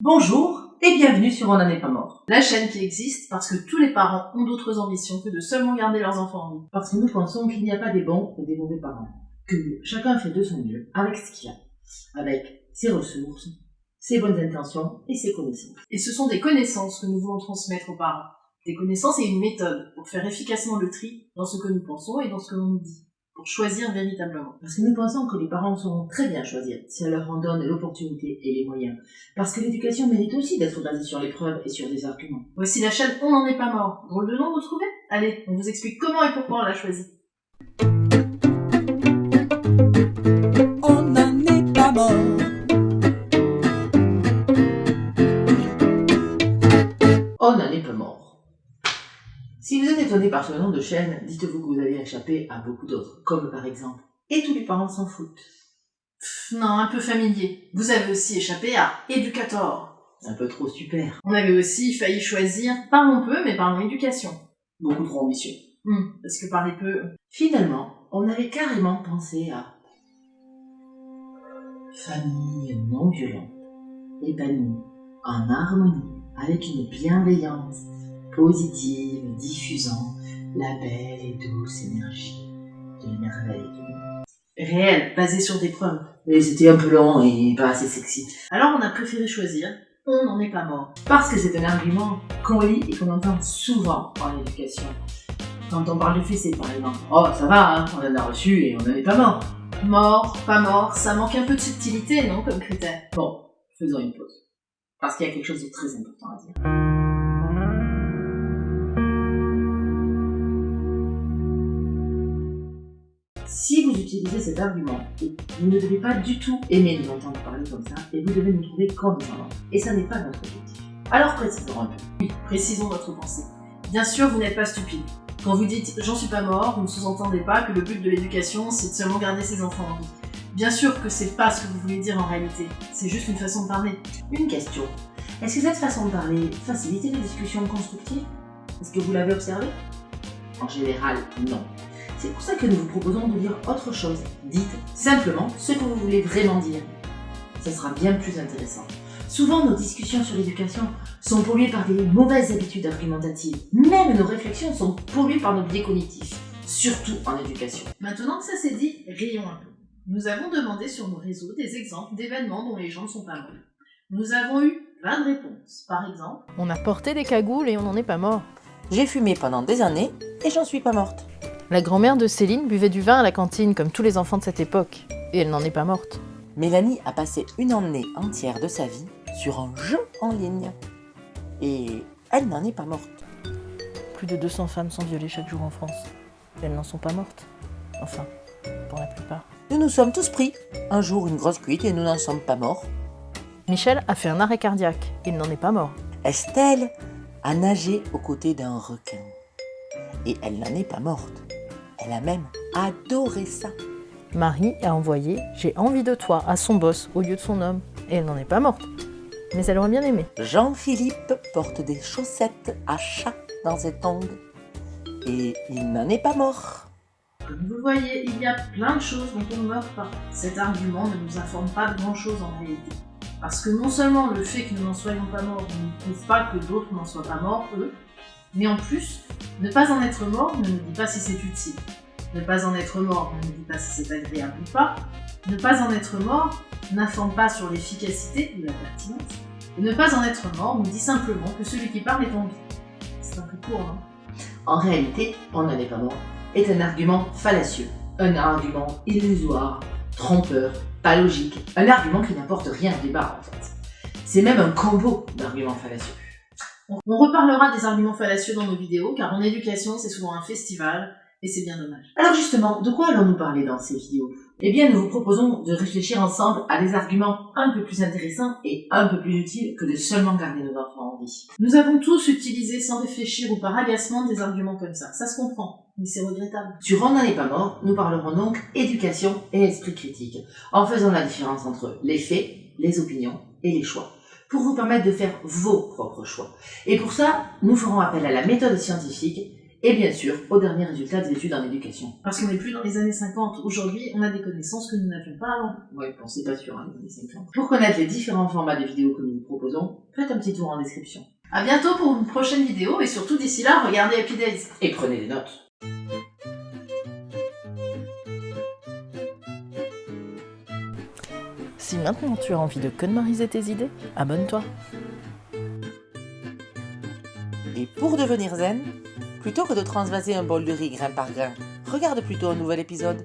Bonjour et bienvenue sur On n'en est pas mort. La chaîne qui existe parce que tous les parents ont d'autres ambitions que de seulement garder leurs enfants en vie. Parce que nous pensons qu'il n'y a pas des bons et des mauvais parents. Que chacun fait de son mieux avec ce qu'il a. Avec ses ressources, ses bonnes intentions et ses connaissances. Et ce sont des connaissances que nous voulons transmettre aux parents. Des connaissances et une méthode pour faire efficacement le tri dans ce que nous pensons et dans ce que l'on nous dit pour choisir véritablement. Parce que nous pensons que les parents sauront très bien choisir si on leur en donne l'opportunité et les moyens. Parce que l'éducation mérite aussi d'être basée sur les preuves et sur des arguments. Voici la chaîne On n'en est pas mort. Drôle de nom, vous trouvez Allez, on vous explique comment et pourquoi on l'a choisi. Si vous êtes étonné par ce nom de chaîne, dites-vous que vous avez échappé à beaucoup d'autres, comme par exemple « Et tous les parents s'en foutent Non, un peu familier. Vous avez aussi échappé à Educator. Un peu trop super. On avait aussi failli choisir Parlons peu, mais parlons éducation. Beaucoup trop ambitieux. Hmm, parce que parler peu... Finalement, on avait carrément pensé à famille non violente, épanouie, en harmonie, avec une bienveillance positive, diffusant la belle et douce énergie de monde. Réel, basé sur des preuves. Mais c'était un peu long et pas assez sexy. Alors on a préféré choisir On n'en est pas mort. Parce que c'est un argument qu'on lit et qu'on entend souvent en éducation. Quand on parle de fessée par exemple. Oh ça va, hein, on en a reçu et on n'en est pas mort. Mort, pas mort, ça manque un peu de subtilité, non, comme critère? Bon, faisons une pause. Parce qu'il y a quelque chose de très important à dire. Si vous utilisez cet argument, vous ne devez pas du tout aimer nous entendre parler comme ça, et vous devez nous trouver condescendants. Et ça n'est pas notre objectif. Alors précisons un peu. Oui, précisons votre pensée. Bien sûr, vous n'êtes pas stupide. Quand vous dites « j'en suis pas mort », vous ne sous-entendez pas que le but de l'éducation, c'est de seulement garder ses enfants en vie. Bien sûr que c'est pas ce que vous voulez dire en réalité, c'est juste une façon de parler. Une question. Est-ce que cette façon de parler facilite les discussions constructives? Est-ce que vous l'avez observé? En général, non. C'est pour ça que nous vous proposons de dire autre chose. Dites simplement ce que vous voulez vraiment dire. Ce sera bien plus intéressant. Souvent, nos discussions sur l'éducation sont polluées par des mauvaises habitudes argumentatives. Même nos réflexions sont polluées par nos biais cognitifs, surtout en éducation. Maintenant que ça c'est dit, rions un peu. Nous avons demandé sur nos réseaux des exemples d'événements dont les gens ne sont pas morts. Nous avons eu 20 réponses. Par exemple, On a porté des cagoules et on n'en est pas mort. J'ai fumé pendant des années et j'en suis pas morte. La grand-mère de Céline buvait du vin à la cantine comme tous les enfants de cette époque. Et elle n'en est pas morte. Mélanie a passé une année entière de sa vie sur un jeu en ligne. Et elle n'en est pas morte. Plus de 200 femmes sont violées chaque jour en France. Elles n'en sont pas mortes. Enfin, pour la plupart. Nous nous sommes tous pris. Un jour une grosse cuite et nous n'en sommes pas morts. Michel a fait un arrêt cardiaque. Il n'en est pas mort. Estelle a nagé aux côtés d'un requin. Et elle n'en est pas morte. Elle a même adoré ça. Marie a envoyé « J'ai envie de toi » à son boss au lieu de son homme. Et elle n'en est pas morte. Mais elle aurait bien aimé. Jean-Philippe porte des chaussettes à chat dans ses tongs. Et il n'en est pas mort. comme vous voyez, il y a plein de choses dont on ne meurt pas. Cet argument ne nous informe pas de grand chose en réalité. Parce que non seulement le fait que nous n'en soyons pas morts ne prouve pas que d'autres n'en soient pas morts, eux, mais en plus, ne pas en être mort ne nous dit pas si c'est utile. Ne pas en être mort ne nous dit pas si c'est agréable ou pas. Ne pas en être mort n'informe pas sur l'efficacité ou la pertinence. Et ne pas en être mort nous dit simplement que celui qui parle est en vie. C'est un peu court, non En réalité, on n'en est pas mort, est un argument fallacieux, un argument illusoire, trompeur, pas logique, un argument qui n'apporte rien au débat en fait. C'est même un combo d'arguments fallacieux. On reparlera des arguments fallacieux dans nos vidéos, car en éducation, c'est souvent un festival, et c'est bien dommage. Alors justement, de quoi allons-nous parler dans ces vidéos? Eh bien, nous vous proposons de réfléchir ensemble à des arguments un peu plus intéressants et un peu plus utiles que de seulement garder nos enfants en vie. Nous avons tous utilisé sans réfléchir ou par agacement des arguments comme ça. Ça se comprend, mais c'est regrettable. Sur On n'en est pas mort, nous parlerons donc éducation et esprit critique, en faisant la différence entre les faits, les opinions et les choix, pour vous permettre de faire vos propres choix. Et pour ça, nous ferons appel à la méthode scientifique et bien sûr aux derniers résultats des études en éducation. Parce qu'on n'est plus dans les années 50. Aujourd'hui, on a des connaissances que nous n'avions pas avant. Ouais, bon, c'est pas sûr, hein, les années 50. Pour connaître les différents formats de vidéos que nous vous proposons, faites un petit tour en description. À bientôt pour une prochaine vidéo et surtout d'ici là, regardez Happy Days. Et prenez des notes. Maintenant tu as envie de connemariser tes idées, abonne-toi. Et pour devenir zen, plutôt que de transvaser un bol de riz grain par grain, regarde plutôt un nouvel épisode.